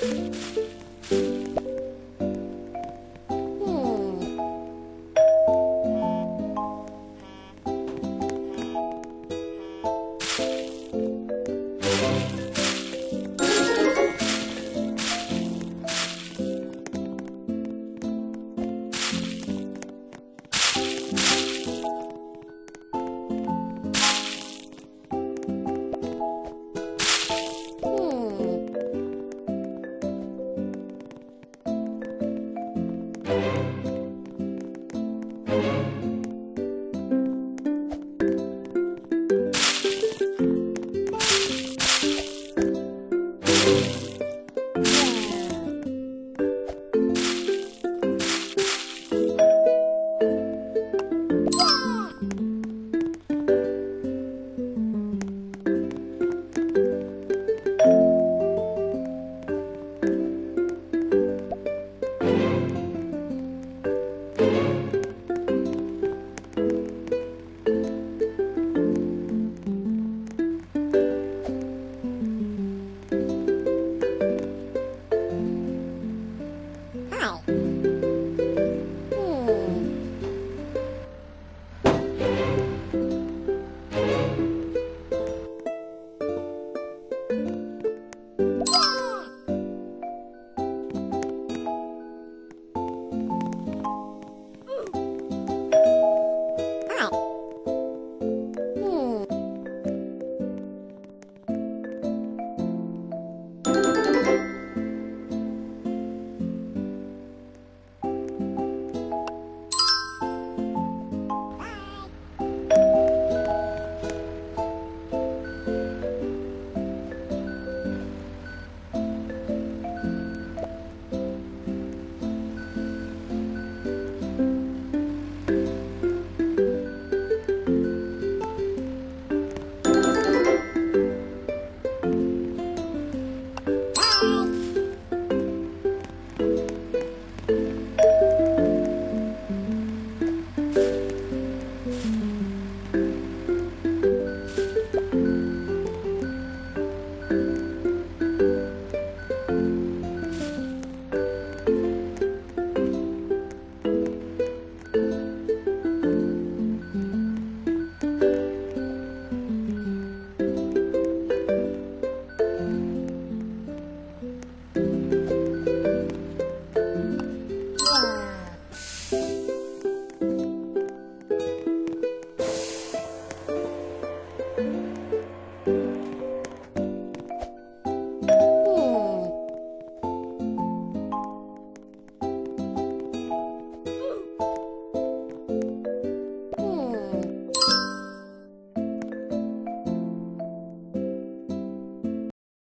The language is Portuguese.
Música